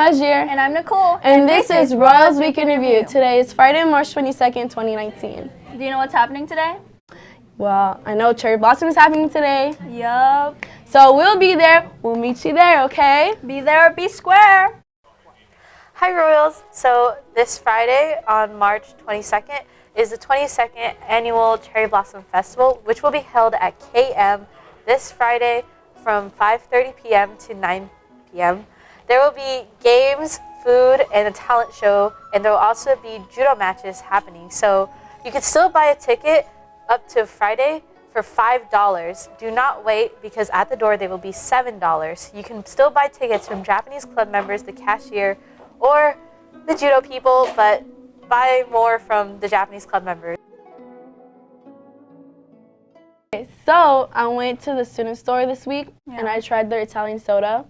Hajir. And I'm Nicole. And, and this, this, is Royals Week in Review. Today is Friday, March 22nd, 2019. Do you know what's happening today? Well, I know Cherry Blossom is happening today. Yup. So we'll be there. We'll meet you there, okay? Be there be square. Hi, Royals. So this Friday on March 22nd is the 22nd annual Cherry Blossom Festival, which will be held at KM this Friday from 5.30 p.m. to 9 p.m. There will be games, food, and a talent show, and there will also be judo matches happening. So you can still buy a ticket up to Friday for $5. Do not wait because at the door they will be $7. You can still buy tickets from Japanese club members, the cashier, or the judo people, but buy more from the Japanese club members. So I went to the student store this week yeah. and I tried their Italian soda.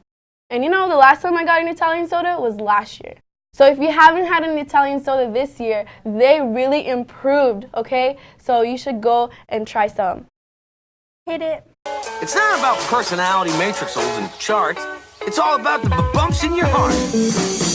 And you know, the last time I got an Italian soda was last year. So if you haven't had an Italian soda this year, they really improved, okay? So you should go and try some. Hit it. It's not about personality matrixels and charts. It's all about the bumps in your heart.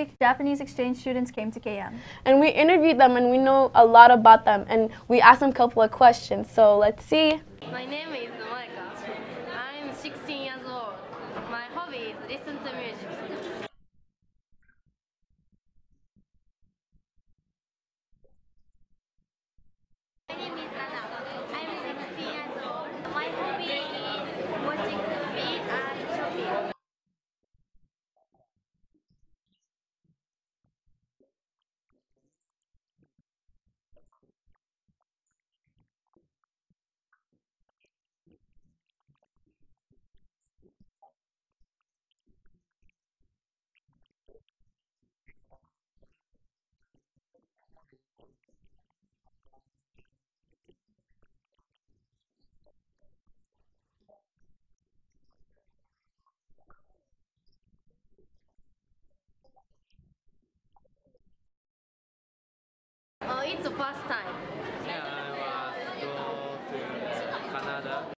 Last Japanese exchange students came to KM. And we interviewed them and we know a lot about them and we asked them a couple of questions. So let's see. My name is Moeka. I'm 16 years old. My hobby is listen to music. My name is Nana. I'm 16 years old. My hobby is watching movie and shopping. Oh, Oh, it's the first time. Yeah, I was go to Canada.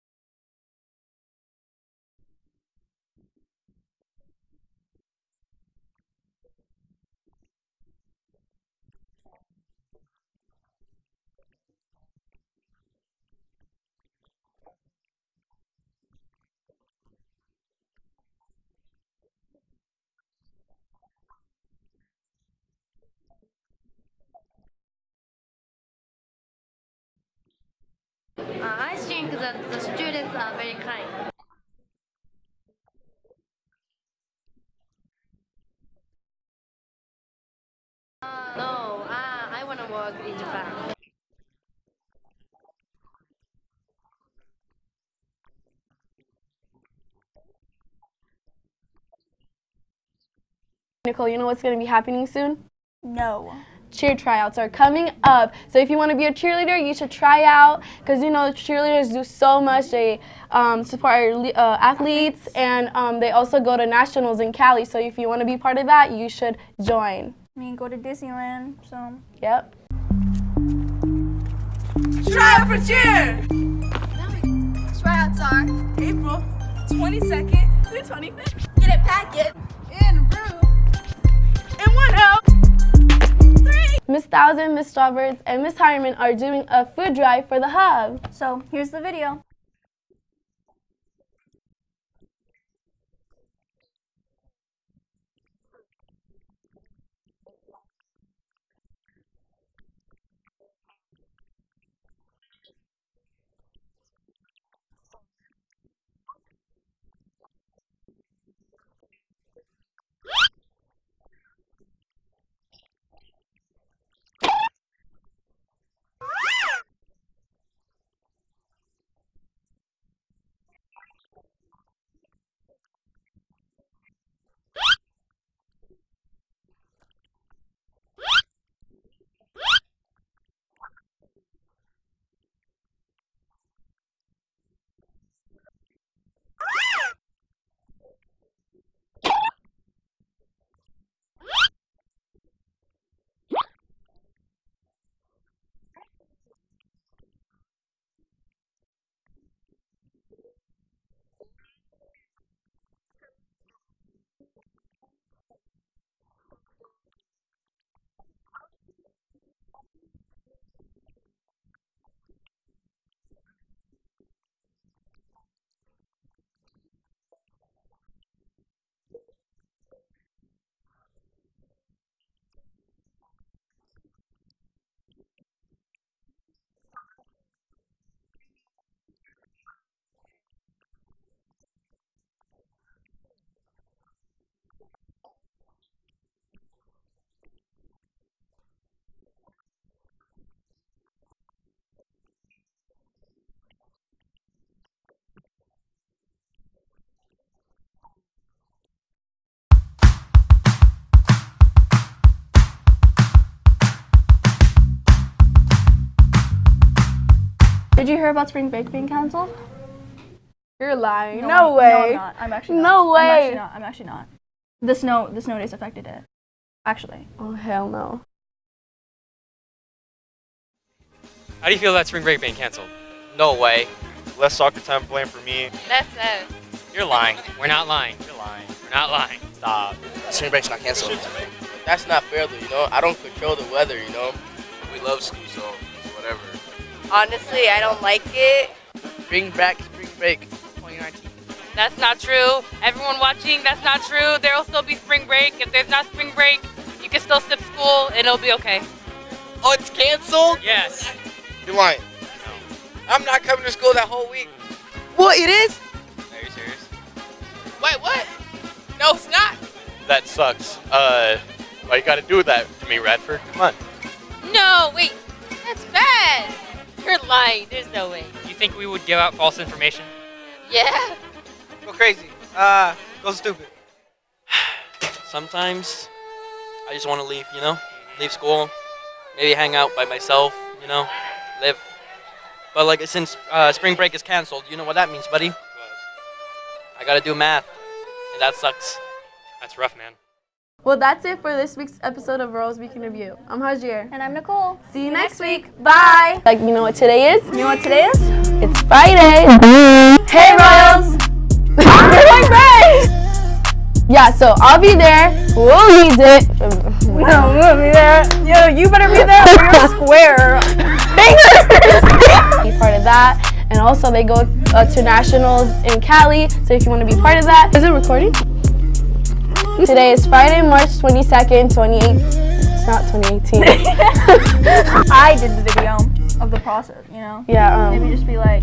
Uh, I think that the students are very kind. Uh, no, uh, I want to work in Japan. Nicole, you know what's going to be happening soon? No. cheer tryouts are coming up. So if you want to be a cheerleader, you should try out because you know cheerleaders do so much. They um, support our uh, athletes and um, they also go to nationals in Cali. So if you want to be part of that, you should join. I mean, go to Disneyland, so. Yep. Try out for cheer! Tryouts are April 22nd through 25th. get it packet. In Brew. Miss Thousand, Miss Strawbirds, and Miss Harriman are doing a food drive for the hub. So here's the video. You hear about spring break being canceled? You're lying. No, I'm- No, way. I'm not. I'm actually not. No I'm actually way. not. I'm actually not. The snow, the snow days affected it. Actually. Oh hell no. How do you feel about spring break being canceled? No way. Less soccer time playing for me. That's it. You're lying. We're not lying. You're lying. We're not lying. Stop. Spring break's not canceled. That's not fair though, you know? I don't control the weather, you know? We love school, so whatever. Honestly, I don't like it. Bring back spring break 2019. That's not true. Everyone watching, that's not true. There will still be spring break. If there's not spring break, you can still skip school and it'll be okay. Oh, it's canceled? Yes. You're lying. I'm not coming to school that whole week. What, it is? Are you serious? Wait, what? No, it's not. That sucks. Uh, why you gotta do that to me, Radford? Come on. No, wait. That's bad. You're lying. There's no way. You think we would give out false information? Yeah. Go crazy. Uh, go stupid. Sometimes I just want to leave, you know? Leave school, maybe hang out by myself, you know? Live. But like since uh, spring break is canceled, you know what that means, buddy? I gotta do math, and that sucks. That's rough, man. Well, that's it for this week's episode of Royals Week in Review. I'm Hajir. And I'm Nicole. See you next week. Bye. Like, you know what today is? You know what today is? It's Friday. hey, Royals. You're like Ray. Yeah, so I'll be there. We'll need it. No, we'll be there. Yo, you better be there or you're square. be part of that. And also, they go uh, to nationals in Cali. So if you want to be part of that, is it recording? Today is Friday, March 22nd, 2018. It's not 2018. I did the video of the process, you know? yeah, um, Maybe just be like,